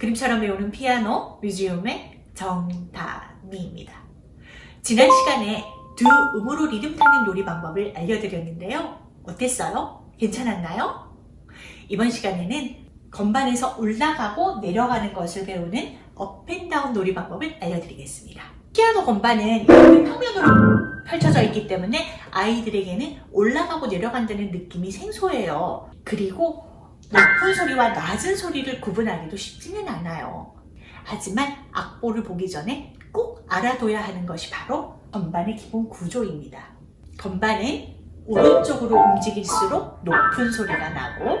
그림처럼 배우는 피아노 뮤지엄의 정다미입니다. 지난 시간에 두 음으로 리듬 타는 놀이 방법을 알려드렸는데요. 어땠어요? 괜찮았나요? 이번 시간에는 건반에서 올라가고 내려가는 것을 배우는 업앤다운 놀이 방법을 알려드리겠습니다. 피아노 건반은 평면으로 펼쳐져 있기 때문에 아이들에게는 올라가고 내려간다는 느낌이 생소해요. 그리고 높은 소리와 낮은 소리를 구분하기도 쉽지는 않아요. 하지만 악보를 보기 전에 꼭 알아둬야 하는 것이 바로 건반의 기본 구조입니다. 건반은 오른쪽으로 움직일수록 높은 소리가 나고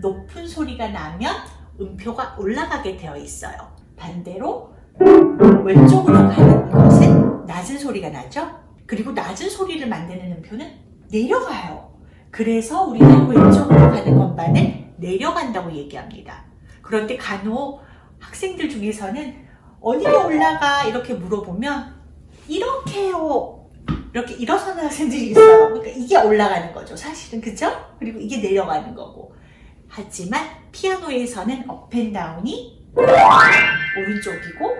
높은 소리가 나면 음표가 올라가게 되어 있어요. 반대로 왼쪽으로 가는 것은 낮은 소리가 나죠? 그리고 낮은 소리를 만드는 음표는 내려가요. 그래서 우리는 왼쪽으로 가는 건반을 내려간다고 얘기합니다. 그런데 간혹 학생들 중에서는 어디로 올라가 이렇게 물어보면 이렇게요. 이렇게 일어서는 학생들이 있어요. 그러니까 이게 올라가는 거죠 사실은. 그죠? 그리고 이게 내려가는 거고. 하지만 피아노에서는 업앤다운이 오른쪽이고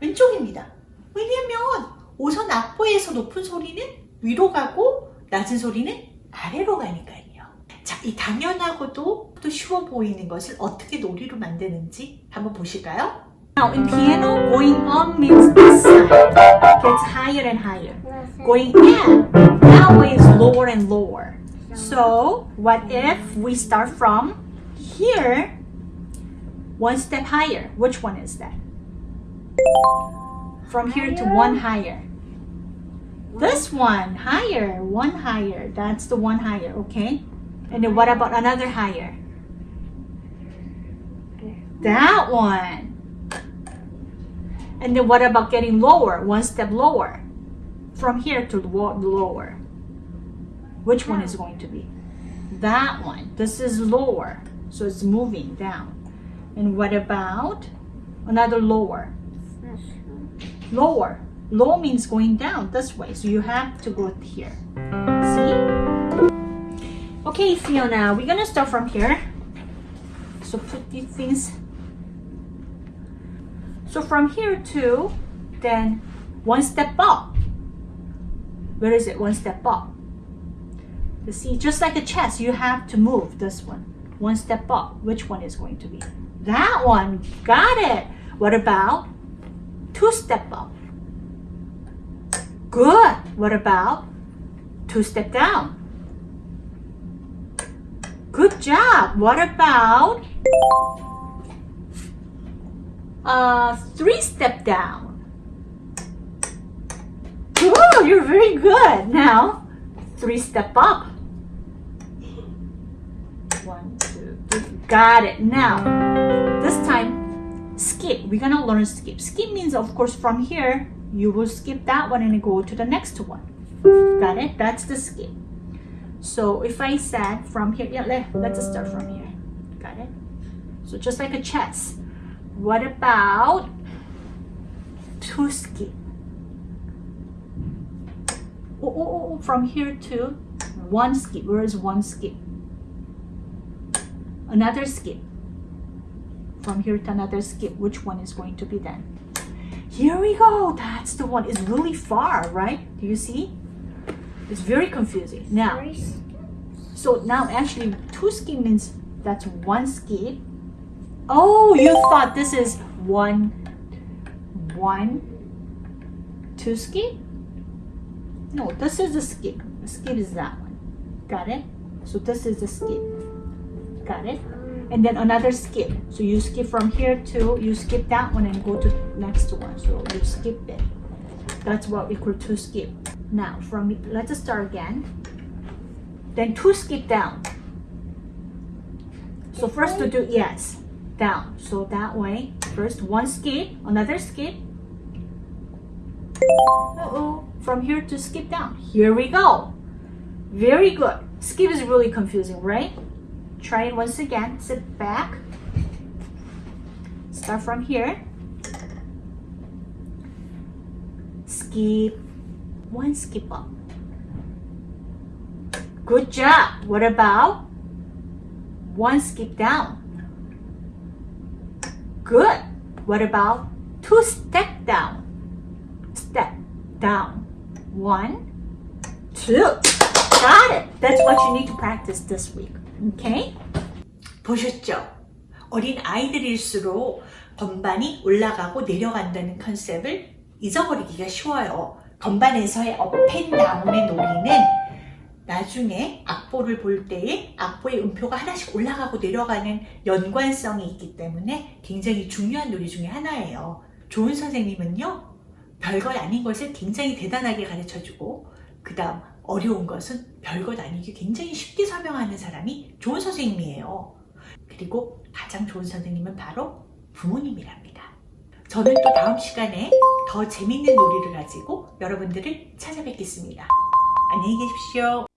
왼쪽입니다. 왜냐면 우선 악보에서 높은 소리는 위로 가고 낮은 소리는 아래로 가니까요. 자, 이 당연하고도 또 쉬워 보이는 것을 어떻게 놀이로 만드는지 한번 보실까요? Now in piano, going up means this side gets higher and higher. Going in, now is lower and lower. So what if we start from here, one step higher? Which one is that? From here to one higher. This one higher, one higher. That's the one higher, okay? And then what about another higher? That one. And then what about getting lower, one step lower? From here to lower. Which one is going to be? That one. This is lower. So it's moving down. And what about another lower? Lower. Low means going down this way. So you have to go here. See? Okay, Fiona, we're gonna start from here. So put these things so from here to then one step up. Where is it? One step up. You see, just like a chess, you have to move this one. One step up. Which one is going to be? That one. Got it. What about two step up? Good. What about two step down? Good job. What about uh, three step down. Oh, you're very good. Now, three step up. One, two, three. Got it. Now, this time, skip. We're gonna learn skip. Skip means, of course, from here, you will skip that one and go to the next one. Got it? That's the skip. So if I said from here, yeah, let, let's start from here. Got it? So just like a chess. What about two skip? Oh, oh, oh, oh, from here to one skip. Where is one skip? Another skip. From here to another skip. Which one is going to be then? Here we go. That's the one. It's really far, right? Do you see? It's very confusing. Now, so now actually two skip means that's one skip Oh, you thought this is one, one, two skip? No, this is a skip. The skip is that one. Got it? So this is the skip. Got it? And then another skip. So you skip from here to, you skip that one and go to next one. So you skip it. That's what we call two skip. Now, from let's start again. Then two skip down. So first to do, yes down. So that way, first one skip, another skip. Uh-oh, from here to skip down. Here we go. Very good. Skip is really confusing, right? Try it once again. Sit back. Start from here. Skip. One skip up. Good job. What about one skip down? Good. What about two step down? Step down. One, two. Got it. That's what you need to practice this week. Okay? 보셨죠? 어린 아이들일수록 건반이 올라가고 내려간다는 컨셉을 잊어버리기가 쉬워요. 건반에서의 업앤다운의 놀이는 나중에 악보를 볼 때에 악보의 음표가 하나씩 올라가고 내려가는 연관성이 있기 때문에 굉장히 중요한 놀이 중에 하나예요. 좋은 선생님은요, 별것 아닌 것을 굉장히 대단하게 가르쳐주고, 그 다음 어려운 것은 별것 아니게 굉장히 쉽게 설명하는 사람이 좋은 선생님이에요. 그리고 가장 좋은 선생님은 바로 부모님이랍니다. 저는 또 다음 시간에 더 재밌는 놀이를 가지고 여러분들을 찾아뵙겠습니다. 안녕히 계십시오.